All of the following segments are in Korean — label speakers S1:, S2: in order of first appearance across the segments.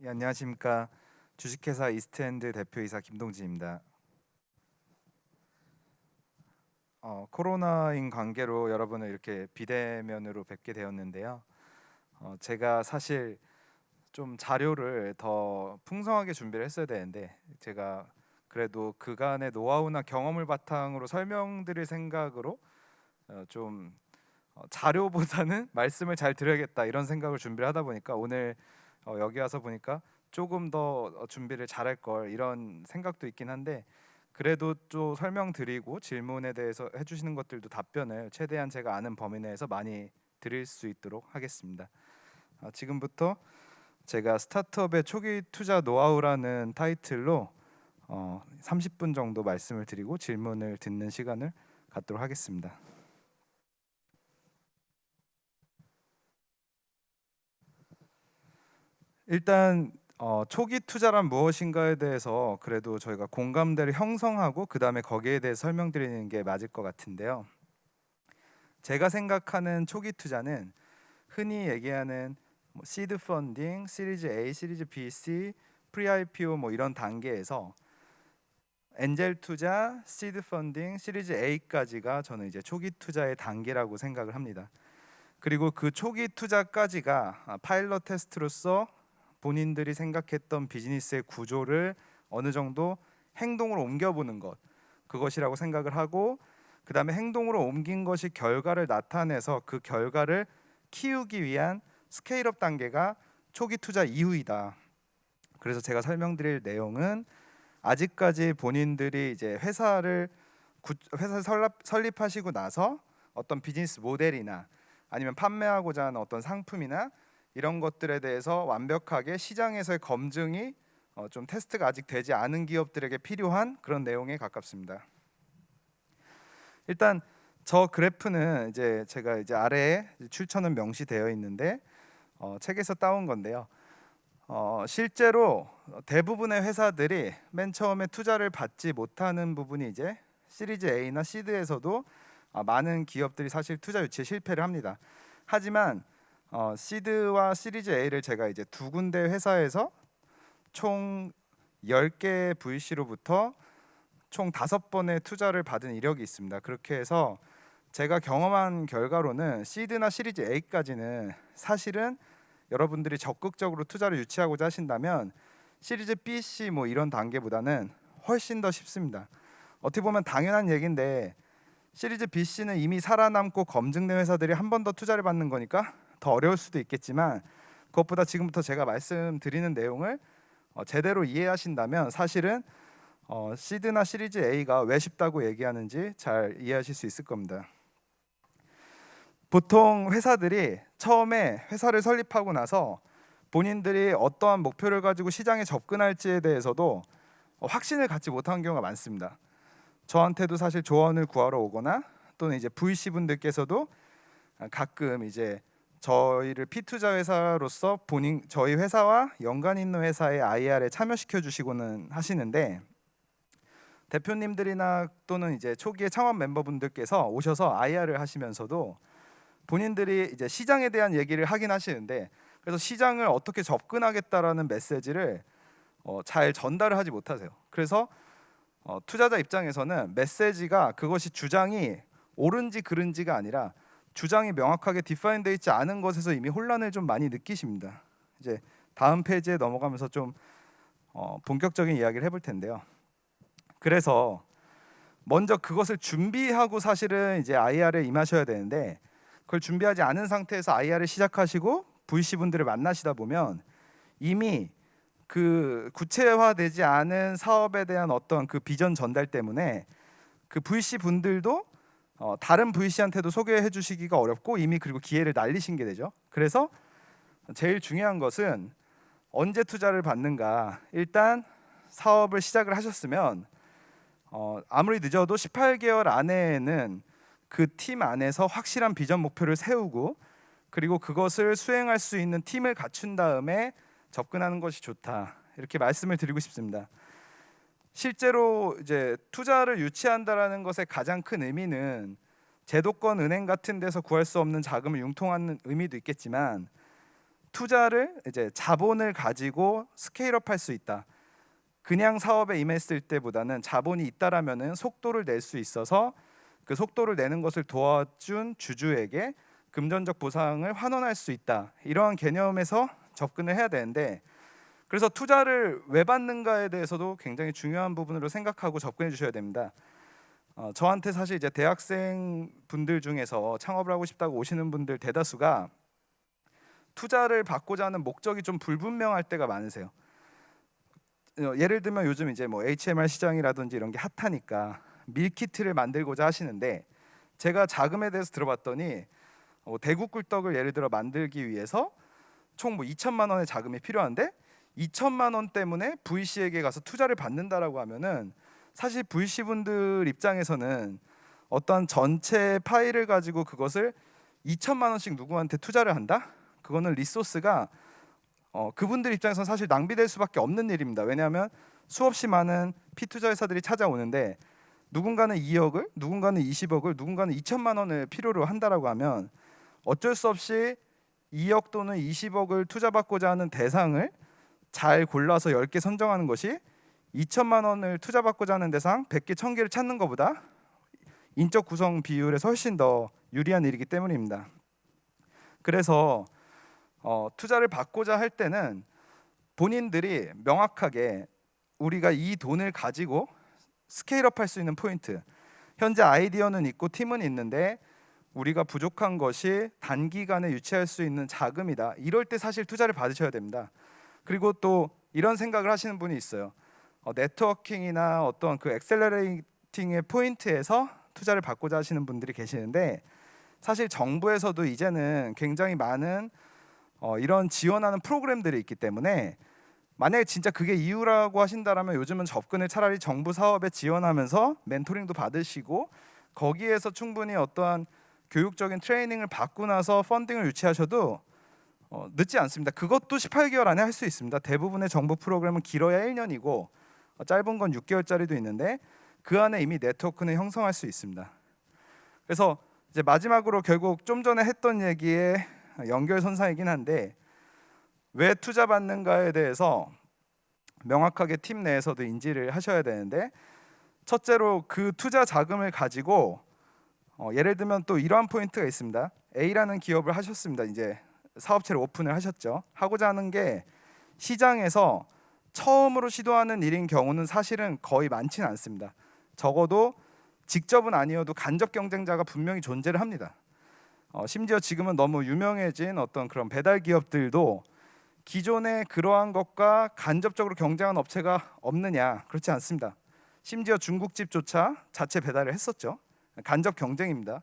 S1: 예, 안녕하십니까 주식회사 이스트엔드 대표이사 김동진입니다. 어, 코로나인 관계로 여러분을 이렇게 비대면으로 뵙게 되었는데요. 어, 제가 사실 좀 자료를 더 풍성하게 준비를 했어야 되는데 제가 그래도 그간의 노하우나 경험을 바탕으로 설명드릴 생각으로 어, 좀 어, 자료보다는 말씀을 잘 드려야겠다 이런 생각을 준비를 하다 보니까 오늘 어, 여기 와서 보니까 조금 더 어, 준비를 잘할 걸 이런 생각도 있긴 한데 그래도 또 설명드리고 질문에 대해서 해주시는 것들도 답변을 최대한 제가 아는 범위 내에서 많이 드릴 수 있도록 하겠습니다. 아, 지금부터 제가 스타트업의 초기 투자 노하우라는 타이틀로 어, 30분 정도 말씀을 드리고 질문을 듣는 시간을 갖도록 하겠습니다. 일단 어, 초기 투자란 무엇인가에 대해서 그래도 저희가 공감대를 형성하고 그 다음에 거기에 대해 설명드리는 게 맞을 것 같은데요. 제가 생각하는 초기 투자는 흔히 얘기하는 뭐 seed funding, 시리즈 A, 시리즈 B, C, pre IPO 뭐 이런 단계에서 엔젤 투자, seed funding, 시리즈 A까지가 저는 이제 초기 투자의 단계라고 생각을 합니다. 그리고 그 초기 투자까지가 아, 파일럿 테스트로서 본인들이 생각했던 비즈니스의 구조를 어느 정도 행동으로 옮겨보는 것 그것이라고 생각을 하고 그 다음에 행동으로 옮긴 것이 결과를 나타내서 그 결과를 키우기 위한 scale-up 단계가 초기 투자 이후이다. 그래서 제가 설명드릴 내용은 아직까지 본인들이 이제 회사를 회사 설립, 설립하시고 나서 어떤 비즈니스 모델이나 아니면 판매하고자 하는 어떤 상품이나 이런 것들에 대해서 완벽하게 시장에서의 검증이 어, 좀 테스트가 아직 되지 않은 기업들에게 필요한 그런 내용에 가깝습니다. 일단 저 그래프는 이제 제가 이제 아래에 출처는 명시되어 있는데 어, 책에서 따온 건데요. 어, 실제로 대부분의 회사들이 맨 처음에 투자를 받지 못하는 부분이 이제 시리즈 A나 시드에서도 아, 많은 기업들이 사실 투자 유치에 실패를 합니다. 하지만 어, 시드와 시리즈 A를 제가 이제 두 군데 회사에서 총 10개 VC로부터 총 다섯 번의 투자를 받은 이력이 있습니다. 그렇게 해서 제가 경험한 결과로는 시드나 시리즈 A까지는 사실은 여러분들이 적극적으로 투자를 유치하고자 하신다면 시리즈 B, C 뭐 이런 단계보다는 훨씬 더 쉽습니다. 어떻게 보면 당연한 얘기인데 시리즈 B, C는 이미 살아남고 검증된 회사들이 한 번 더 투자를 받는 거니까 더 어려울 수도 있겠지만 그것보다 지금부터 제가 말씀드리는 내용을 어, 제대로 이해하신다면 사실은 어, 시드나 시리즈 A가 왜 쉽다고 얘기하는지 잘 이해하실 수 있을 겁니다. 보통 회사들이 처음에 회사를 설립하고 나서 본인들이 어떠한 목표를 가지고 시장에 접근할지에 대해서도 확신을 갖지 못한 경우가 많습니다. 저한테도 사실 조언을 구하러 오거나 또는 이제 VC 분들께서도 가끔 이제 저희를 피투자 회사로서 본인 저희 회사와 연관 있는 회사의 IR에 참여시켜 주시고는 하시는데 대표님들이나 또는 이제 초기의 창업 멤버분들께서 오셔서 IR을 하시면서도 본인들이 이제 시장에 대한 얘기를 하긴 하시는데 그래서 시장을 어떻게 접근하겠다라는 메시지를 어, 잘 전달을 하지 못하세요. 그래서 어, 투자자 입장에서는 메시지가 그것이 주장이 옳은지 그른지가 아니라 주장이 명확하게 디파인되어 있지 않은 것에서 이미 혼란을 좀 많이 느끼십니다. 이제 다음 페이지에 넘어가면서 좀 어, 본격적인 이야기를 해볼 텐데요. 그래서 먼저 그것을 준비하고 사실은 이제 IR에 임하셔야 되는데 그걸 준비하지 않은 상태에서 IR을 시작하시고 VC 분들을 만나시다 보면 이미 그 구체화되지 않은 사업에 대한 어떤 그 비전 전달 때문에 그 VC 분들도 어, 다른 VC한테도 소개해 주시기가 어렵고 이미 그리고 기회를 날리신 게 되죠. 그래서 제일 중요한 것은 언제 투자를 받는가. 일단 사업을 시작을 하셨으면 어, 아무리 늦어도 18개월 안에는 그 팀 안에서 확실한 비전 목표를 세우고 그리고 그것을 수행할 수 있는 팀을 갖춘 다음에 접근하는 것이 좋다. 이렇게 말씀을 드리고 싶습니다. 실제로 이제 투자를 유치한다라는 것의 가장 큰 의미는 제도권 은행 같은 데서 구할 수 없는 자금을 융통하는 의미도 있겠지만 투자를 이제 자본을 가지고 스케일업 할 수 있다. 그냥 사업에 임했을 때보다는 자본이 있다라면은 속도를 낼 수 있어서 그 속도를 내는 것을 도와준 주주에게 금전적 보상을 환원할 수 있다. 이러한 개념에서 접근을 해야 되는데 그래서 투자를 왜 받는가에 대해서도 굉장히 중요한 부분으로 생각하고 접근해 주셔야 됩니다. 어, 저한테 사실 이제 대학생 분들 중에서 창업을 하고 싶다고 오시는 분들 대다수가 투자를 받고자 하는 목적이 좀 불분명할 때가 많으세요. 어, 예를 들면 요즘 이제 뭐 HMR 시장이라든지 이런 게 핫하니까 밀키트를 만들고자 하시는데 제가 자금에 대해서 들어봤더니 어, 대구 꿀떡을 예를 들어 만들기 위해서 총 뭐 2천만 원의 자금이 필요한데 2천만 원 때문에 VC에게 가서 투자를 받는다라고 하면은 사실 VC 분들 입장에서는 어떤 전체 파일을 가지고 그것을 2천만 원씩 누구한테 투자를 한다? 그거는 리소스가 어, 그분들 입장에서는 사실 낭비될 수밖에 없는 일입니다. 왜냐하면 수없이 많은 피투자 회사들이 찾아오는데 누군가는 2억을, 누군가는 20억을, 누군가는 2천만 원을 필요로 한다라고 하면 어쩔 수 없이 2억 또는 20억을 투자받고자 하는 대상을 잘 골라서 10개 선정하는 것이 2천만 원을 투자받고자 하는 대상 100개, 1000개를 찾는 것보다 인적 구성 비율에서 훨씬 더 유리한 일이기 때문입니다. 그래서 어, 투자를 받고자 할 때는 본인들이 명확하게 우리가 이 돈을 가지고 스케일업 할 수 있는 포인트 현재 아이디어는 있고 팀은 있는데 우리가 부족한 것이 단기간에 유치할 수 있는 자금이다 이럴 때 사실 투자를 받으셔야 됩니다 그리고 또 이런 생각을 하시는 분이 있어요. 어, networking이나 어떤 그 accelerating의 포인트에서 투자를 받고자 하시는 분들이 계시는데 사실 정부에서도 이제는 굉장히 많은 어, 이런 지원하는 프로그램들이 있기 때문에 만약에 진짜 그게 이유라고 하신다라면 요즘은 접근을 차라리 정부 사업에 지원하면서 멘토링도 받으시고 거기에서 충분히 어떠한 교육적인 트레이닝을 받고 나서 funding을 유치하셔도 어, 늦지 않습니다. 그것도 18개월 안에 할 수 있습니다. 대부분의 정부 프로그램은 길어야 1년이고 어, 짧은 건 6개월짜리도 있는데 그 안에 이미 네트워크는 형성할 수 있습니다. 그래서 이제 마지막으로 결국 좀 전에 했던 얘기에 연결선상이긴 한데 왜 투자 받는가에 대해서 명확하게 팀 내에서도 인지를 하셔야 되는데 첫째로 그 투자 자금을 가지고 어, 예를 들면 또 이러한 포인트가 있습니다. A라는 기업을 하셨습니다. 이제 사업체를 오픈을 하셨죠. 하고자 하는 게 시장에서 처음으로 시도하는 일인 경우는 사실은 거의 많지는 않습니다. 적어도 직접은 아니어도 간접 경쟁자가 분명히 존재를 합니다. 어, 심지어 지금은 너무 유명해진 어떤 그런 배달 기업들도 기존에 그러한 것과 간접적으로 경쟁한 업체가 없느냐 그렇지 않습니다. 심지어 중국집조차 자체 배달을 했었죠. 간접 경쟁입니다.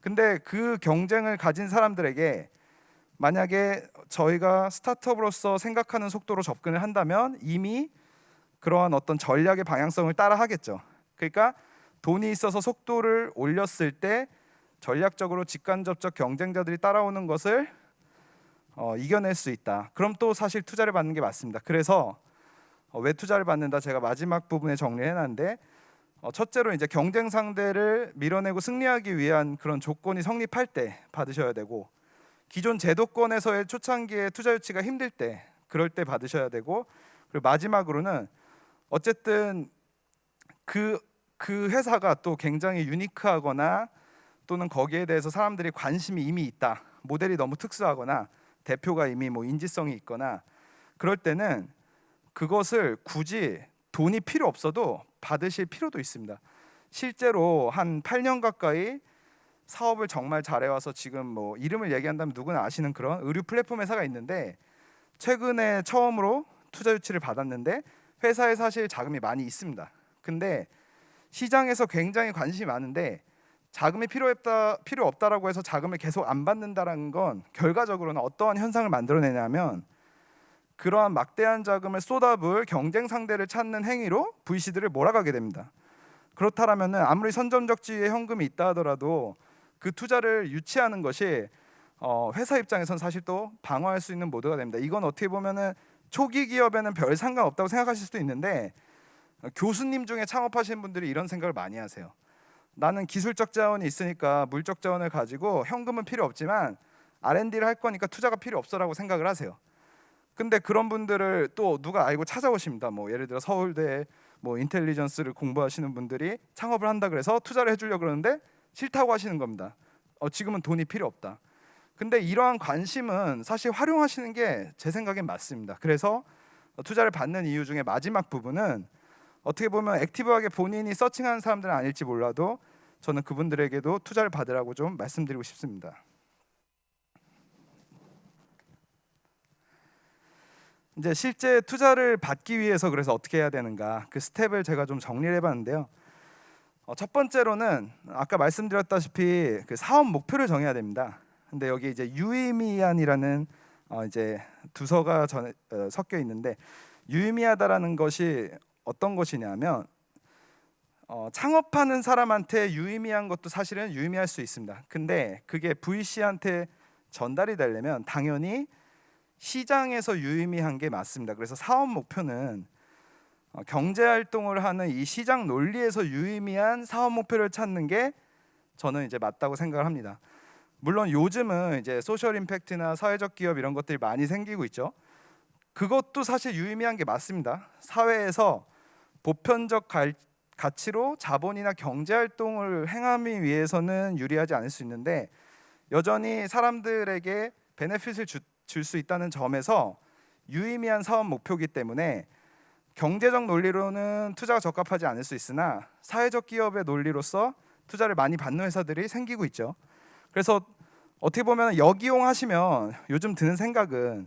S1: 근데 그 경쟁을 가진 사람들에게 만약에 저희가 스타트업으로서 생각하는 속도로 접근을 한다면 이미 그러한 어떤 전략의 방향성을 따라 하겠죠. 그러니까 돈이 있어서 속도를 올렸을 때 전략적으로 직간접적 경쟁자들이 따라오는 것을 어, 이겨낼 수 있다. 그럼 또 사실 투자를 받는 게 맞습니다. 그래서 어, 왜 투자를 받는다 제가 마지막 부분에 정리해 놨는데 어, 첫째로 이제 경쟁 상대를 밀어내고 승리하기 위한 그런 조건이 성립할 때 받으셔야 되고 기존 제도권에서의 초창기에 투자 유치가 힘들 때 그럴 때 받으셔야 되고 그리고 마지막으로는 어쨌든 그, 그 회사가 또 굉장히 유니크하거나 또는 거기에 대해서 사람들이 관심이 이미 있다 모델이 너무 특수하거나 대표가 이미 뭐 인지성이 있거나 그럴 때는 그것을 굳이 돈이 필요 없어도 받으실 필요도 있습니다. 실제로 한 8년 가까이 사업을 정말 잘해와서 지금 뭐 이름을 얘기한다면 누구나 아시는 그런 의류 플랫폼 회사가 있는데 최근에 처음으로 투자 유치를 받았는데 회사에 사실 자금이 많이 있습니다. 근데 시장에서 굉장히 관심이 많은데 자금이 필요했다 필요 없다라고 해서 자금을 계속 안 받는다라는 건 결과적으로는 어떠한 현상을 만들어내냐면 그러한 막대한 자금을 쏟아부을 경쟁 상대를 찾는 행위로 VC들을 몰아가게 됩니다. 그렇다라면은 아무리 선점적 지위에 현금이 있다 하더라도 그 투자를 유치하는 것이 어, 회사 입장에선 사실 또 방어할 수 있는 모드가 됩니다. 이건 어떻게 보면은 초기 기업에는 별 상관없다고 생각하실 수도 있는데 교수님 중에 창업하시는 분들이 이런 생각을 많이 하세요. 나는 기술적 자원이 있으니까 물적 자원을 가지고 현금은 필요 없지만 R&D를 할 거니까 투자가 필요 없어라고 생각을 하세요. 근데 그런 분들을 또 누가 알고 찾아오십니다. 뭐 예를 들어 서울대 뭐 인텔리전스를 공부하시는 분들이 창업을 한다 그래서 투자를 해주려 그러는데 싫다고 하시는 겁니다. 어, 지금은 돈이 필요 없다. 근데 이러한 관심은 사실 활용하시는 게 제 생각엔 맞습니다. 그래서 투자를 받는 이유 중에 마지막 부분은 어떻게 보면 액티브하게 본인이 서칭하는 사람들은 아닐지 몰라도 저는 그분들에게도 투자를 받으라고 좀 말씀드리고 싶습니다. 이제 실제 투자를 받기 위해서 그래서 어떻게 해야 되는가 그 스텝을 제가 좀 정리를 해봤는데요. 어, 첫 번째로는 아까 말씀드렸다시피 그 사업 목표를 정해야 됩니다. 근데 여기 이제 유의미한이라는 어, 이제 두서가 전, 어, 섞여 있는데 유의미하다라는 것이 어떤 것이냐면 어, 창업하는 사람한테 유의미한 것도 사실은 유의미할 수 있습니다. 근데 그게 VC한테 전달이 되려면 당연히 시장에서 유의미한 게 맞습니다. 그래서 사업 목표는 어, 경제 활동을 하는 이 시장 논리에서 유의미한 사업 목표를 찾는 게 저는 이제 맞다고 생각을 합니다. 물론 요즘은 이제 소셜 임팩트나 사회적 기업 이런 것들이 많이 생기고 있죠. 그것도 사실 유의미한 게 맞습니다. 사회에서 보편적 갈, 가치로 자본이나 경제 활동을 행하기 위해서는 유리하지 않을 수 있는데 여전히 사람들에게 베네핏을 줄수 있다는 점에서 유의미한 사업 목표이기 때문에 경제적 논리로는 투자가 적합하지 않을 수 있으나 사회적 기업의 논리로서 투자를 많이 받는 회사들이 생기고 있죠. 그래서 어떻게 보면 역이용 하시면 요즘 드는 생각은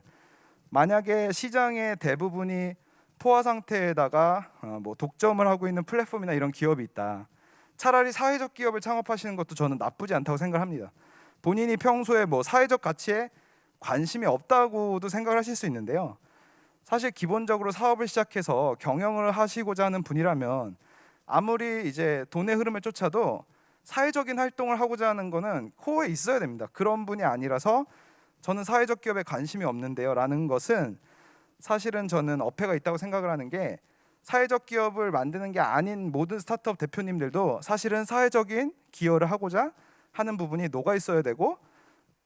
S1: 만약에 시장의 대부분이 포화 상태에다가 어, 뭐 독점을 하고 있는 플랫폼이나 이런 기업이 있다. 차라리 사회적 기업을 창업하시는 것도 저는 나쁘지 않다고 생각합니다. 본인이 평소에 뭐 사회적 가치에 관심이 없다고도 생각을 하실 수 있는데요. 사실 기본적으로 사업을 시작해서 경영을 하시고자 하는 분이라면 아무리 이제 돈의 흐름을 쫓아도 사회적인 활동을 하고자 하는 거는 코어에 있어야 됩니다. 그런 분이 아니라서 저는 사회적 기업에 관심이 없는데요 라는 것은 사실은 저는 어폐가 있다고 생각을 하는 게 사회적 기업을 만드는 게 아닌 모든 스타트업 대표님들도 사실은 사회적인 기여를 하고자 하는 부분이 녹아 있어야 되고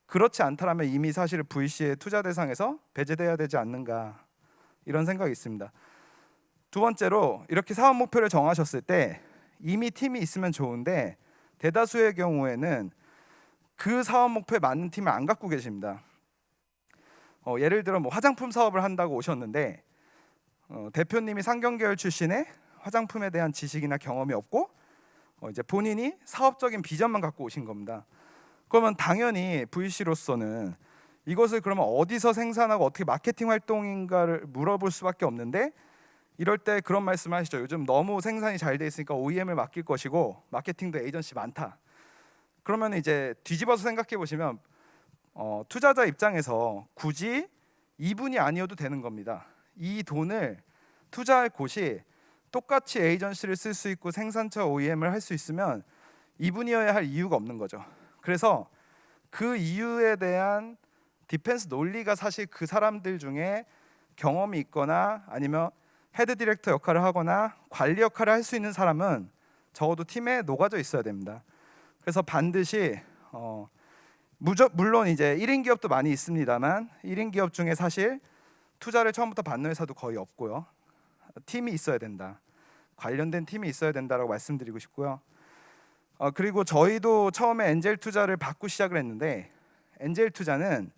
S1: 그렇지 않다라면 이미 사실 VC의 투자 대상에서 배제돼야 되지 않는가 이런 생각이 있습니다. 두 번째로 이렇게 사업 목표를 정하셨을 때 이미 팀이 있으면 좋은데 대다수의 경우에는 그 사업 목표에 맞는 팀을 안 갖고 계십니다. 어, 예를 들어 뭐 화장품 사업을 한다고 오셨는데 어, 대표님이 상경계열 출신의 화장품에 대한 지식이나 경험이 없고 어, 이제 본인이 사업적인 비전만 갖고 오신 겁니다. 그러면 당연히 VC로서는 이것을 그러면 어디서 생산하고 어떻게 마케팅 활동인가를 물어볼 수밖에 없는데 이럴 때 그런 말씀하시죠. 요즘 너무 생산이 잘 돼 있으니까 OEM을 맡길 것이고 마케팅도 에이전시 많다. 그러면 이제 뒤집어서 생각해 보시면 어, 투자자 입장에서 굳이 이분이 아니어도 되는 겁니다. 이 돈을 투자할 곳이 똑같이 에이전시를 쓸 수 있고 생산처 OEM을 할 수 있으면 이분이어야 할 이유가 없는 거죠. 그래서 그 이유에 대한 defense 논리가 사실 그 사람들 중에 경험이 있거나 아니면 head director 역할을 하거나 관리 역할을 할 수 있는 사람은 적어도 팀에 녹아져 있어야 됩니다. 그래서 반드시 어, 무저, 물론 이제 1인 기업도 많이 있습니다만 1인 기업 중에 사실 투자를 처음부터 받는 회사도 거의 없고요. 팀이 있어야 된다. 관련된 팀이 있어야 된다라고 말씀드리고 싶고요. 어, 그리고 저희도 처음에 엔젤 투자를 받고 시작을 했는데 엔젤 투자는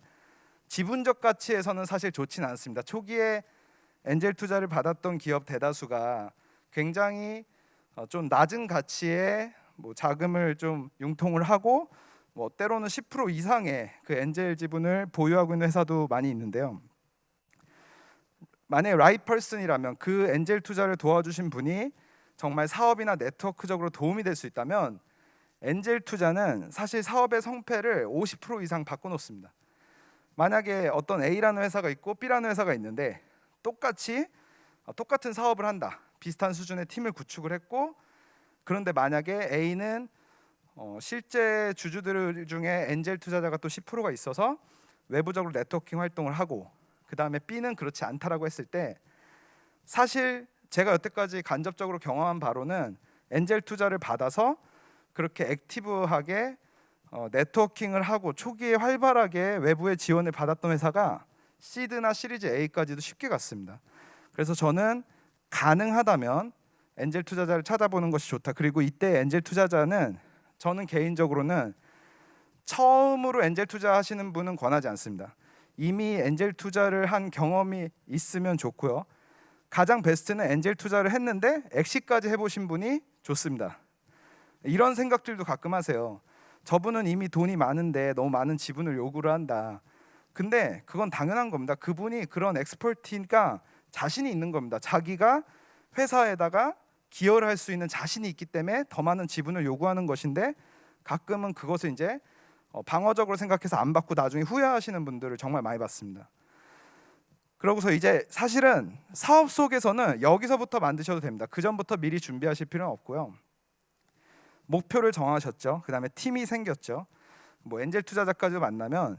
S1: 지분적 가치에서는 사실 좋지는 않습니다. 초기에 엔젤 투자를 받았던 기업 대다수가 굉장히 어, 좀 낮은 가치의 뭐 자금을 좀 융통을 하고 뭐 때로는 10% 이상의 그 엔젤 지분을 보유하고 있는 회사도 많이 있는데요. 만약에 라이펄슨이라면 그 엔젤 투자를 도와주신 분이 정말 사업이나 네트워크적으로 도움이 될 수 있다면 엔젤 투자는 사실 사업의 성패를 50% 이상 바꿔놓습니다. 만약에 어떤 A라는 회사가 있고 B라는 회사가 있는데 똑같이 어, 똑같은 사업을 한다. 비슷한 수준의 팀을 구축을 했고 그런데 만약에 A는 어, 실제 주주들 중에 엔젤 투자자가 또 10%가 있어서 외부적으로 네트워킹 활동을 하고 그 다음에 B는 그렇지 않다라고 했을 때 사실 제가 여태까지 간접적으로 경험한 바로는 엔젤 투자를 받아서 그렇게 액티브하게 어, 네트워킹을 하고 초기에 활발하게 외부의 지원을 받았던 회사가 시드나 시리즈 A까지도 쉽게 갔습니다. 그래서 저는 가능하다면 엔젤 투자자를 찾아보는 것이 좋다. 그리고 이때 엔젤 투자자는 저는 개인적으로는 처음으로 엔젤 투자하시는 분은 권하지 않습니다. 이미 엔젤 투자를 한 경험이 있으면 좋고요. 가장 베스트는 엔젤 투자를 했는데 엑시까지 해보신 분이 좋습니다. 이런 생각들도 가끔 하세요. 저분은 이미 돈이 많은데 너무 많은 지분을 요구를 한다. 근데 그건 당연한 겁니다. 그분이 그런 엑스퍼티가 자신이 있는 겁니다. 자기가 회사에다가 기여를 할 수 있는 자신이 있기 때문에 더 많은 지분을 요구하는 것인데 가끔은 그것을 이제 어, 방어적으로 생각해서 안 받고 나중에 후회하시는 분들을 정말 많이 봤습니다. 그러고서 이제 사실은 사업 속에서는 여기서부터 만드셔도 됩니다. 그 전부터 미리 준비하실 필요는 없고요. 목표를 정하셨죠. 그 다음에 팀이 생겼죠. 뭐 엔젤 투자자까지 만나면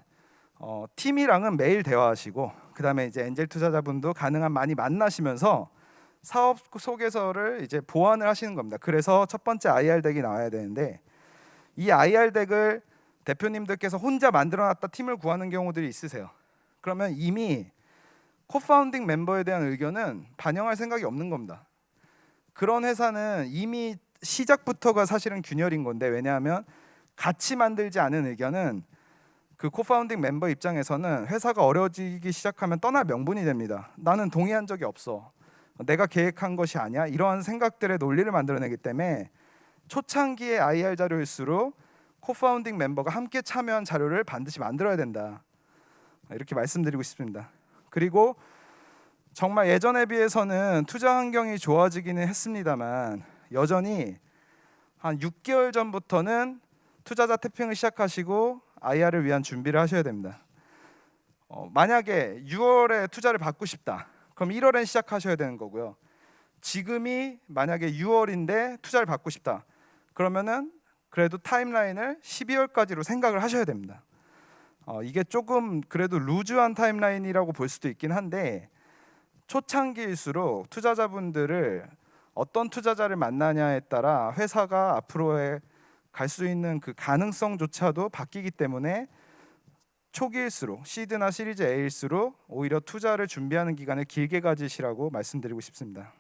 S1: 어, 팀이랑은 매일 대화하시고 그 다음에 이제 엔젤 투자자분도 가능한 많이 만나시면서 사업 소개서를 이제 보완을 하시는 겁니다. 그래서 첫 번째 IR 덱이 나와야 되는데 이 IR 덱을 대표님들께서 혼자 만들어놨다 팀을 구하는 경우들이 있으세요. 그러면 이미 co-founding 멤버에 대한 의견은 반영할 생각이 없는 겁니다. 그런 회사는 이미 시작부터가 사실은 균열인 건데 왜냐하면 같이 만들지 않은 의견은 그 co-founding 멤버 입장에서는 회사가 어려워지기 시작하면 떠날 명분이 됩니다. 나는 동의한 적이 없어. 내가 계획한 것이 아니야. 이러한 생각들의 논리를 만들어내기 때문에 초창기의 IR 자료일수록 co-founding 멤버가 함께 참여한 자료를 반드시 만들어야 된다. 이렇게 말씀드리고 싶습니다. 그리고 정말 예전에 비해서는 투자 환경이 좋아지기는 했습니다만 여전히 한 6개월 전부터는 투자자 태핑을 시작하시고 IR을 위한 준비를 하셔야 됩니다. 어, 만약에 6월에 투자를 받고 싶다. 그럼 1월엔 시작하셔야 되는 거고요. 지금이 만약에 6월인데 투자를 받고 싶다. 그러면은 그래도 타임라인을 12월까지로 생각을 하셔야 됩니다. 어, 이게 조금 그래도 루즈한 타임라인이라고 볼 수도 있긴 한데 초창기일수록 투자자분들을 어떤 투자자를 만나냐에 따라 회사가 앞으로의 갈 수 있는 그 가능성조차도 바뀌기 때문에 초기일수록 시드나 시리즈 A일수록 오히려 투자를 준비하는 기간을 길게 가지시라고 말씀드리고 싶습니다.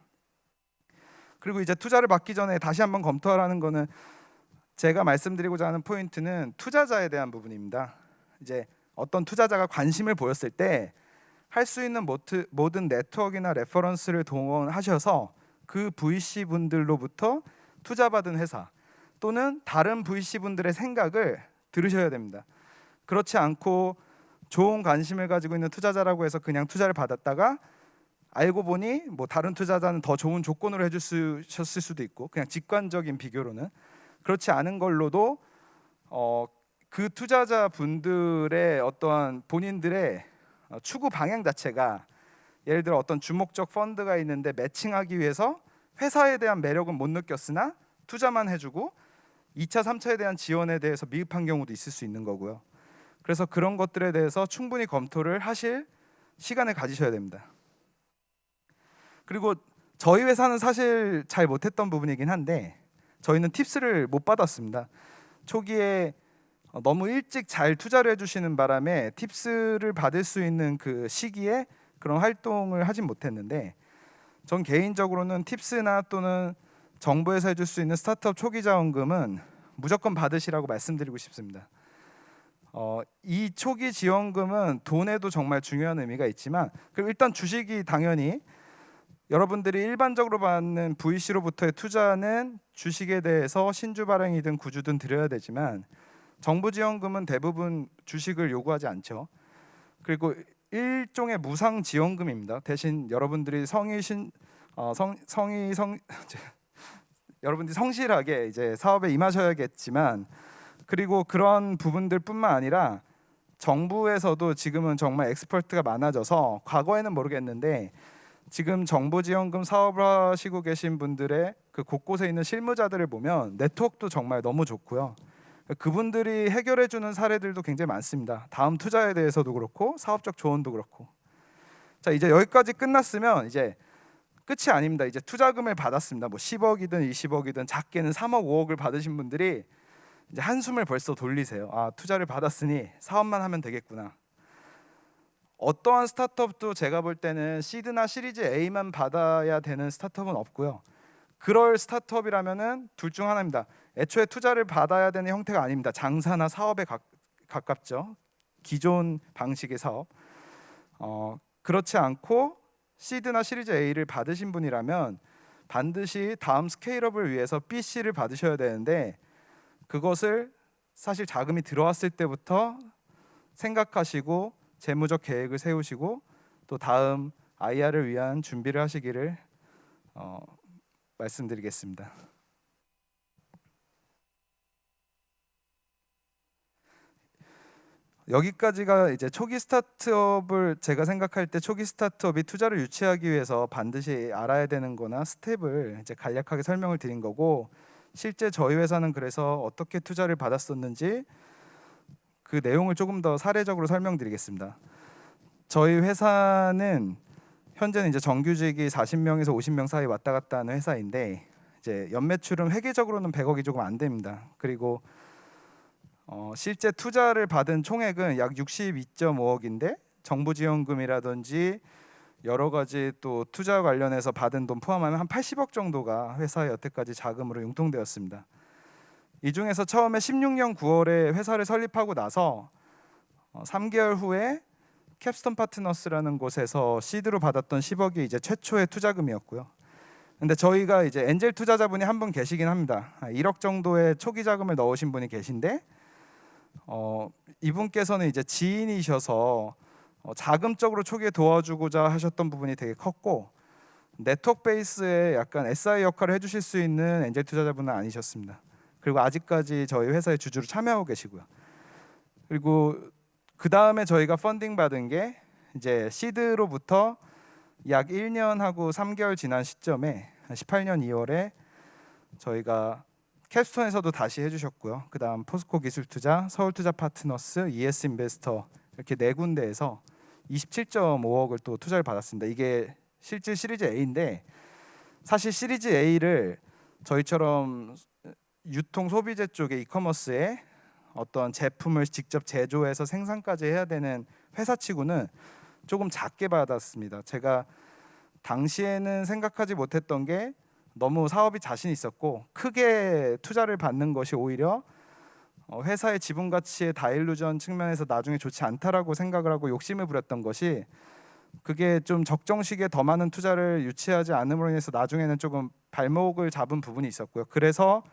S1: 그리고 이제 투자를 받기 전에 다시 한번 검토하라는 거는 제가 말씀드리고자 하는 포인트는 투자자에 대한 부분입니다. 이제 어떤 투자자가 관심을 보였을 때 할 수 있는 모든 네트워크나 reference를 동원하셔서 그 VC 분들로부터 투자받은 회사 또는 다른 VC 분들의 생각을 들으셔야 됩니다. 그렇지 않고 좋은 관심을 가지고 있는 투자자라고 해서 그냥 투자를 받았다가 알고 보니 뭐 다른 투자자는 더 좋은 조건으로 해주셨을 수도 있고 그냥 직관적인 비교로는 그렇지 않은 걸로도 어, 그 투자자 분들의 어떠한 본인들의 어, 추구 방향 자체가 예를 들어 어떤 주목적 펀드가 있는데 매칭하기 위해서 회사에 대한 매력은 못 느꼈으나 투자만 해주고 2차, 3차에 대한 지원에 대해서 미흡한 경우도 있을 수 있는 거고요. 그래서 그런 것들에 대해서 충분히 검토를 하실 시간을 가지셔야 됩니다. 그리고 저희 회사는 사실 잘 못했던 부분이긴 한데 저희는 팁스를 못 받았습니다. 초기에 너무 일찍 잘 투자를 해주시는 바람에 팁스를 받을 수 있는 그 시기에 그런 활동을 하진 못했는데 전 개인적으로는 팁스나 또는 정부에서 해줄 수 있는 스타트업 초기 자원금은 무조건 받으시라고 말씀드리고 싶습니다. 어, 이 초기 지원금은 돈에도 정말 중요한 의미가 있지만 일단 주식이 당연히 여러분들이 일반적으로 받는 VC로부터의 투자는 주식에 대해서 신주 발행이든 구주든 드려야 되지만 정부 지원금은 대부분 주식을 요구하지 않죠. 그리고 일종의 무상 지원금입니다. 대신 여러분들이 성의신 어, 성 성의 성 여러분들이 성실하게 이제 사업에 임하셔야겠지만 그리고 그런 부분들뿐만 아니라 정부에서도 지금은 정말 엑스퍼트가 많아져서 과거에는 모르겠는데 지금 정부 지원금 사업을 하시고 계신 분들의 그 곳곳에 있는 실무자들을 보면 네트워크도 정말 너무 좋고요. 그분들이 해결해 주는 사례들도 굉장히 많습니다. 다음 투자에 대해서도 그렇고 사업적 조언도 그렇고. 자, 이제 여기까지 끝났으면 이제 끝이 아닙니다. 이제 투자금을 받았습니다. 뭐 10억이든 20억이든 작게는 3억, 5억을 받으신 분들이 이제 한숨을 벌써 돌리세요. 아 투자를 받았으니 사업만 하면 되겠구나. 어떠한 스타트업도 제가 볼 때는 시드나 시리즈 A만 받아야 되는 스타트업은 없고요. 그럴 스타트업이라면은 둘 중 하나입니다. 애초에 투자를 받아야 되는 형태가 아닙니다. 장사나 사업에 가, 가깝죠. 기존 방식의 사업. 어, 그렇지 않고 시드나 시리즈 A를 받으신 분이라면 반드시 다음 스케일업을 위해서 B, C를 받으셔야 되는데 그것을 사실 자금이 들어왔을 때부터 생각하시고 재무적 계획을 세우시고 또 다음 IR을 위한 준비를 하시기를 어, 말씀드리겠습니다. 여기까지가 이제 초기 스타트업을 제가 생각할 때 초기 스타트업이 투자를 유치하기 위해서 반드시 알아야 되는 거나 스텝을 이제 간략하게 설명을 드린 거고 실제 저희 회사는 그래서 어떻게 투자를 받았었는지 그 내용을 조금 더 사례적으로 설명드리겠습니다. 저희 회사는 현재는 이제 정규직이 40명에서 50명 사이 왔다 갔다 하는 회사인데 이제 연매출은 회계적으로는 100억이 조금 안 됩니다. 그리고 어, 실제 투자를 받은 총액은 약 62.5억인데 정부 지원금이라든지 여러 가지 또 투자 관련해서 받은 돈 포함하면 한 80억 정도가 회사에 여태까지 자금으로 융통되었습니다. 이 중에서 처음에 16년 9월에 회사를 설립하고 나서 어, 3개월 후에 캡스톤 파트너스라는 곳에서 시드로 받았던 10억이 이제 최초의 투자금이었고요. 근데 저희가 이제 엔젤 투자자분이 한 분 계시긴 합니다. 1억 정도의 초기 자금을 넣으신 분이 계신데 어, 이분께서는 이제 지인이셔서 어, 자금적으로 초기에 도와주고자 하셨던 부분이 되게 컸고 네트워크 베이스에 약간 SI 역할을 해주실 수 있는 엔젤 투자자분은 아니셨습니다. 그리고 아직까지 저희 회사의 주주로 참여하고 계시고요. 그리고 그 다음에 저희가 펀딩 받은 게 이제 시드로부터 약 1년하고 3개월 지난 시점에 18년 2월에 저희가 캡스톤에서도 다시 해주셨고요. 그 다음 포스코 기술투자, 서울투자 파트너스, ES 인베스터 이렇게 네 군데에서 27.5억을 또 투자를 받았습니다. 이게 실제 시리즈 A인데 사실 시리즈 A를 저희처럼 유통 소비재 쪽의 이커머스에 어떤 제품을 직접 제조해서 생산까지 해야 되는 회사치고는 조금 작게 받았습니다. 제가 당시에는 생각하지 못했던 게 너무 사업이 자신 있었고 크게 투자를 받는 것이 오히려 어, 회사의 지분 가치의 다일루전 측면에서 나중에 좋지 않다라고 생각을 하고 욕심을 부렸던 것이 그게 좀 적정 시기에 더 많은 투자를 유치하지 않음으로 인해서 나중에는 조금 발목을 잡은 부분이 있었고요. 그래서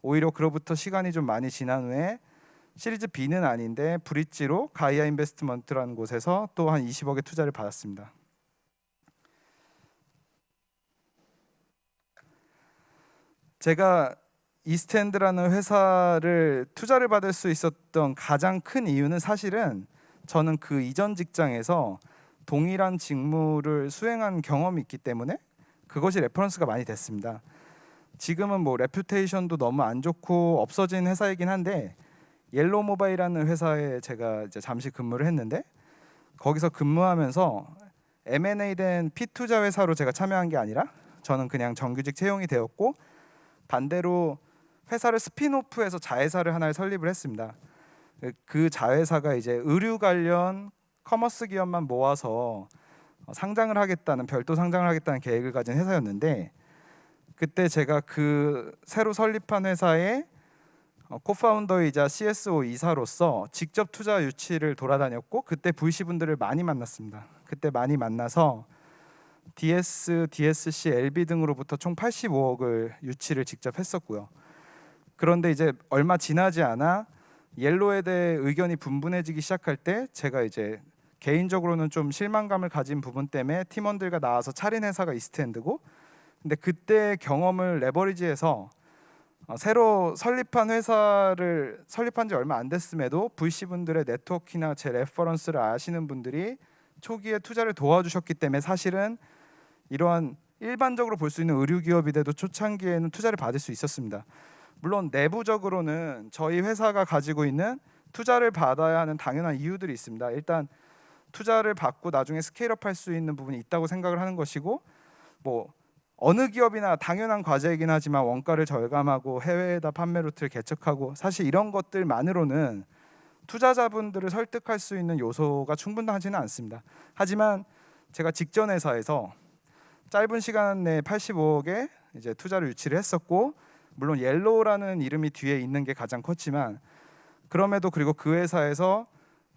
S1: 오히려 그로부터 시간이 좀 많이 지난 후에 시리즈 B는 아닌데 브릿지로 가이아 인베스트먼트라는 곳에서 또 한 20억의 투자를 받았습니다. 제가 이스탠드라는 회사를 투자를 받을 수 있었던 가장 큰 이유는 사실은 저는 그 이전 직장에서 동일한 직무를 수행한 경험이 있기 때문에 그것이 reference가 많이 됐습니다. 지금은 뭐 reputation도 너무 안 좋고 없어진 회사이긴 한데 옐로우 모바일이라는 회사에 제가 이제 잠시 근무를 했는데 거기서 근무하면서 M&A 된 피투자 회사로 제가 참여한 게 아니라 저는 그냥 정규직 채용이 되었고 반대로 회사를 spin-off해서 자회사를 하나를 설립을 했습니다. 그 자회사가 이제 의류 관련 commerce 기업만 모아서 상장을 하겠다는 별도 상장을 하겠다는 계획을 가진 회사였는데 그때 제가 그 새로 설립한 회사의 co-founder이자 CSO 이사로서 직접 투자 유치를 돌아다녔고 그때 VC 분들을 많이 만났습니다. 그때 많이 만나서 DS, DSC, LB 등으로부터 총 85억을 유치를 직접 했었고요. 그런데 이제 얼마 지나지 않아 옐로에 대해 의견이 분분해지기 시작할 때 제가 이제 개인적으로는 좀 실망감을 가진 부분 때문에 팀원들과 나와서 차린 회사가 이스탠드고 근데 그때 경험을 leverage해서 어, 새로 설립한 회사를 설립한 지 얼마 안 됐음에도 VC 분들의 네트워크나 제 reference를 아시는 분들이 초기에 투자를 도와주셨기 때문에 사실은 이러한 일반적으로 볼 수 있는 의류 기업인데도 초창기에는 투자를 받을 수 있었습니다. 물론 내부적으로는 저희 회사가 가지고 있는 투자를 받아야 하는 당연한 이유들이 있습니다. 일단 투자를 받고 나중에 scale-up 할 수 있는 부분이 있다고 생각을 하는 것이고 뭐 어느 기업이나 당연한 과제이긴 하지만 원가를 절감하고 해외에다 판매 루트를 개척하고 사실 이런 것들만으로는 투자자분들을 설득할 수 있는 요소가 충분하지는 않습니다. 하지만 제가 직전 회사에서 짧은 시간 내에 85억에 이제 투자를 유치를 했었고 물론 옐로우라는 이름이 뒤에 있는 게 가장 컸지만 그럼에도 그리고 그 회사에서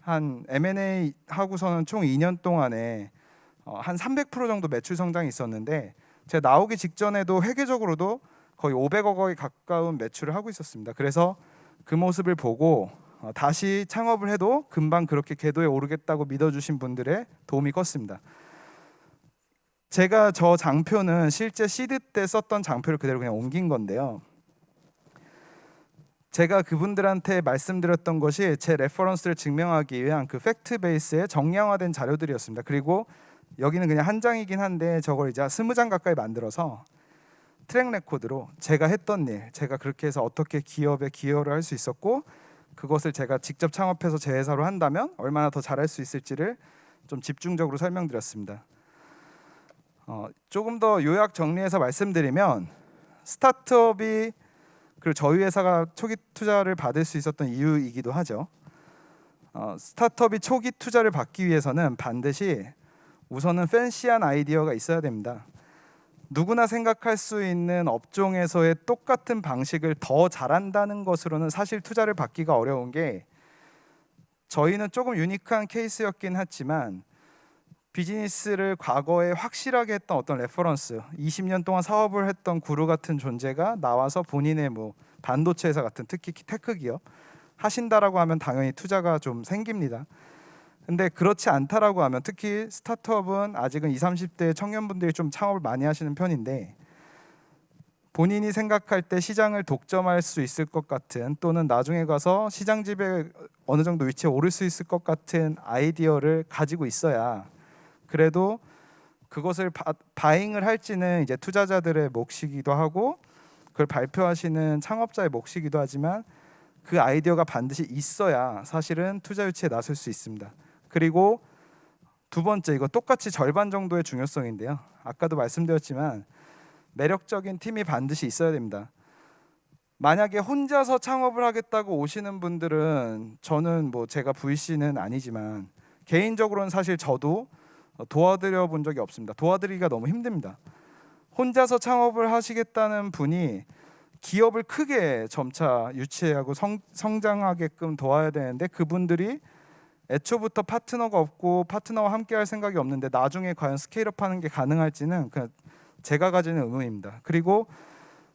S1: 한 M&A 하고서는 총 2년 동안에 어, 한300% 정도 매출 성장이 있었는데 제가 나오기 직전에도 회계적으로도 거의 500억 원에 가까운 매출을 하고 있었습니다. 그래서 그 모습을 보고 어, 다시 창업을 해도 금방 그렇게 궤도에 오르겠다고 믿어주신 분들의 도움이 컸습니다. 제가 저 장표는 실제 시드 때 썼던 장표를 그대로 그냥 옮긴 건데요. 제가 그분들한테 말씀드렸던 것이 제 reference를 증명하기 위한 그 fact base의 정량화된 자료들이었습니다. 그리고 여기는 그냥 한 장이긴 한데 저걸 이제 스무 장 가까이 만들어서 track record로 제가 했던 일, 제가 그렇게 해서 어떻게 기업에 기여를 할 수 있었고 그것을 제가 직접 창업해서 제 회사로 한다면 얼마나 더 잘할 수 있을지를 좀 집중적으로 설명드렸습니다. 어, 조금 더 요약 정리해서 말씀드리면 스타트업이 그리고 저희 회사가 초기 투자를 받을 수 있었던 이유이기도 하죠. 어, 스타트업이 초기 투자를 받기 위해서는 반드시 우선은 팬시한 아이디어가 있어야 됩니다. 누구나 생각할 수 있는 업종에서의 똑같은 방식을 더 잘한다는 것으로는 사실 투자를 받기가 어려운 게 저희는 조금 unique한 케이스였긴 했지만 비즈니스를 과거에 확실하게 했던 어떤 reference 20년 동안 사업을 했던 guru 같은 존재가 나와서 본인의 뭐 반도체 회사 같은 특히 tech 기업 하신다라고 하면 당연히 투자가 좀 생깁니다. 근데 그렇지 않다라고 하면 특히 스타트업은 아직은 20, 30대 청년분들이 좀 창업을 많이 하시는 편인데 본인이 생각할 때 시장을 독점할 수 있을 것 같은 또는 나중에 가서 시장 지배 어느 정도 위치에 오를 수 있을 것 같은 아이디어를 가지고 있어야 그래도 그것을 바, 바잉을 할지는 이제 투자자들의 몫이기도 하고 그걸 발표하시는 창업자의 몫이기도 하지만 그 아이디어가 반드시 있어야 사실은 투자 유치에 나설 수 있습니다. 그리고 두 번째 이거 똑같이 절반 정도의 중요성인데요. 아까도 말씀드렸지만 매력적인 팀이 반드시 있어야 됩니다. 만약에 혼자서 창업을 하겠다고 오시는 분들은 저는 뭐 제가 VC는 아니지만 개인적으로는 사실 저도 도와드려 본 적이 없습니다. 도와드리기가 너무 힘듭니다. 혼자서 창업을 하시겠다는 분이 기업을 크게 점차 유치하고 성, 성장하게끔 도와야 되는데 그분들이 애초부터 파트너가 없고 파트너와 함께 할 생각이 없는데 나중에 과연 스케일업 하는 게 가능할지는 그냥 제가 가지는 의문입니다. 그리고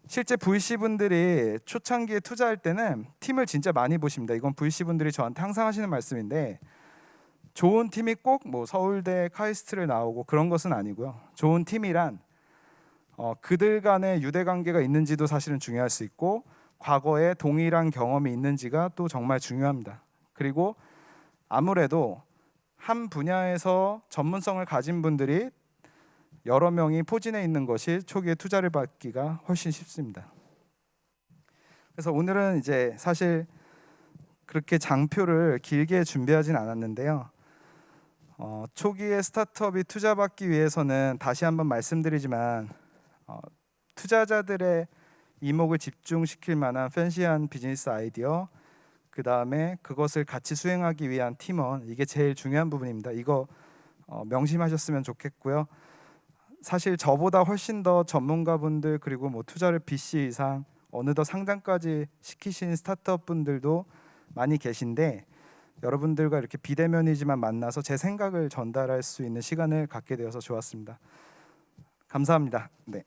S1: 실제 VC 분들이 초창기에 투자할 때는 팀을 진짜 많이 보십니다. 이건 VC 분들이 저한테 항상 하시는 말씀인데 좋은 팀이 꼭 뭐 서울대 카이스트를 나오고 그런 것은 아니고요. 좋은 팀이란 어, 그들 간의 유대 관계가 있는지도 사실은 중요할 수 있고 과거에 동일한 경험이 있는지가 또 정말 중요합니다. 그리고 아무래도 한 분야에서 전문성을 가진 분들이 여러 명이 포진해 있는 것이 초기에 투자를 받기가 훨씬 쉽습니다. 그래서 오늘은 이제 사실 그렇게 장표를 길게 준비하진 않았는데요. 어, 초기에 스타트업이 투자받기 위해서는 다시 한번 말씀드리지만 어, 투자자들의 이목을 집중시킬 만한 팬시한 비즈니스 아이디어 그 다음에 그것을 같이 수행하기 위한 팀원 이게 제일 중요한 부분입니다. 이거 어, 명심하셨으면 좋겠고요. 사실 저보다 훨씬 더 전문가분들 그리고 뭐 투자를 BC 이상 어느덧 상장까지 시키신 스타트업 분들도 많이 계신데 여러분들과 이렇게 비대면이지만 만나서 제 생각을 전달할 수 있는 시간을 갖게 되어서 좋았습니다. 감사합니다. 네.